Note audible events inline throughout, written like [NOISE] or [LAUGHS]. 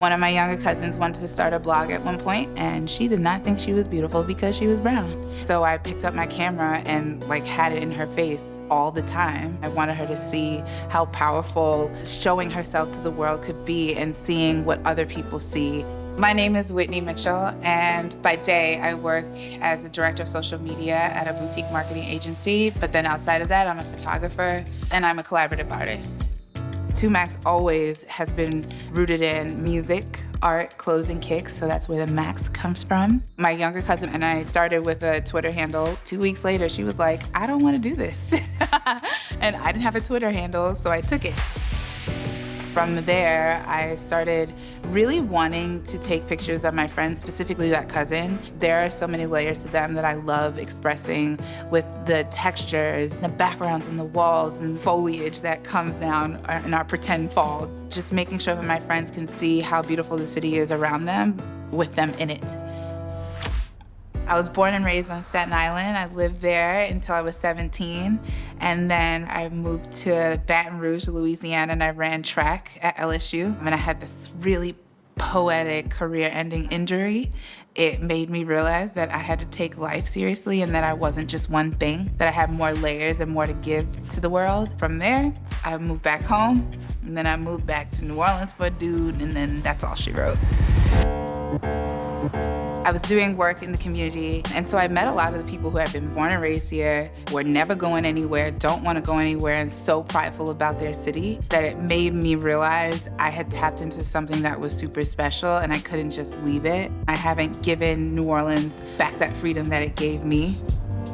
One of my younger cousins wanted to start a blog at one point, and she did not think she was beautiful because she was brown. So I picked up my camera and like had it in her face all the time. I wanted her to see how powerful showing herself to the world could be and seeing what other people see. My name is Whitney Mitchell, and by day I work as a director of social media at a boutique marketing agency. But then outside of that, I'm a photographer and I'm a collaborative artist. 2Max always has been rooted in music, art, clothes, and kicks, so that's where the Max comes from. My younger cousin and I started with a Twitter handle. Two weeks later, she was like, I don't want to do this. [LAUGHS] and I didn't have a Twitter handle, so I took it. From there, I started really wanting to take pictures of my friends, specifically that cousin. There are so many layers to them that I love expressing with the textures, the backgrounds and the walls and foliage that comes down in our pretend fall. Just making sure that my friends can see how beautiful the city is around them with them in it. I was born and raised on Staten Island. I lived there until I was 17. And then I moved to Baton Rouge, Louisiana, and I ran track at LSU. And I had this really poetic career-ending injury. It made me realize that I had to take life seriously and that I wasn't just one thing, that I had more layers and more to give to the world. From there, I moved back home, and then I moved back to New Orleans for a dude, and then that's all she wrote. I was doing work in the community, and so I met a lot of the people who had been born and raised here, were never going anywhere, don't want to go anywhere, and so prideful about their city that it made me realize I had tapped into something that was super special and I couldn't just leave it. I haven't given New Orleans back that freedom that it gave me.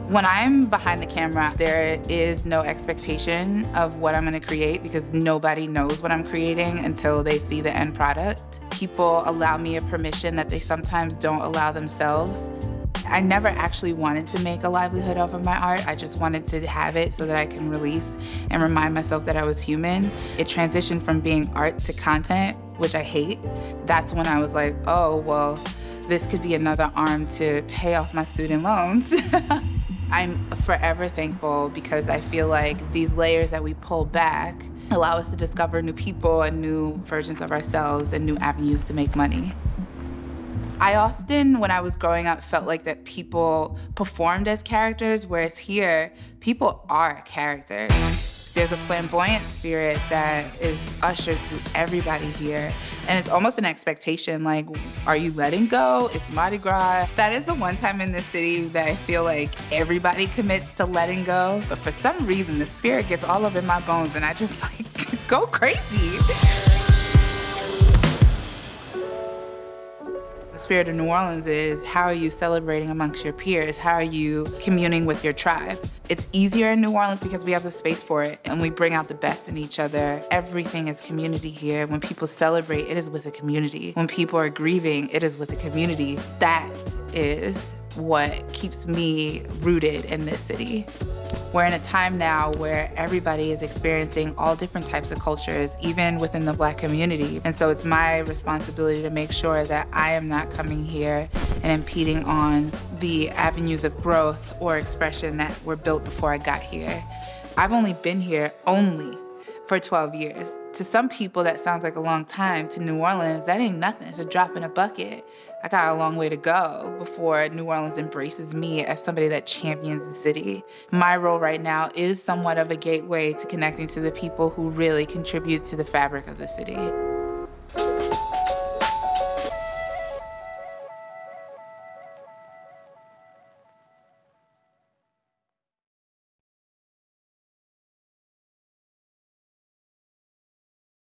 When I'm behind the camera, there is no expectation of what I'm gonna create because nobody knows what I'm creating until they see the end product. People allow me a permission that they sometimes don't allow themselves. I never actually wanted to make a livelihood off of my art. I just wanted to have it so that I can release and remind myself that I was human. It transitioned from being art to content, which I hate. That's when I was like, oh, well, this could be another arm to pay off my student loans. [LAUGHS] I'm forever thankful because I feel like these layers that we pull back allow us to discover new people and new versions of ourselves and new avenues to make money. I often, when I was growing up, felt like that people performed as characters, whereas here, people are characters. There's a flamboyant spirit that is ushered through everybody here. And it's almost an expectation, like, are you letting go? It's Mardi Gras. That is the one time in this city that I feel like everybody commits to letting go. But for some reason, the spirit gets all up in my bones and I just [LAUGHS] like go crazy. The spirit of New Orleans is how are you celebrating amongst your peers? How are you communing with your tribe? It's easier in New Orleans because we have the space for it and we bring out the best in each other. Everything is community here. When people celebrate, it is with a community. When people are grieving, it is with a community. That is what keeps me rooted in this city. We're in a time now where everybody is experiencing all different types of cultures, even within the black community. And so it's my responsibility to make sure that I am not coming here and impeding on the avenues of growth or expression that were built before I got here. I've only been here only for 12 years. To some people, that sounds like a long time. To New Orleans, that ain't nothing. It's a drop in a bucket. I got a long way to go before New Orleans embraces me as somebody that champions the city. My role right now is somewhat of a gateway to connecting to the people who really contribute to the fabric of the city.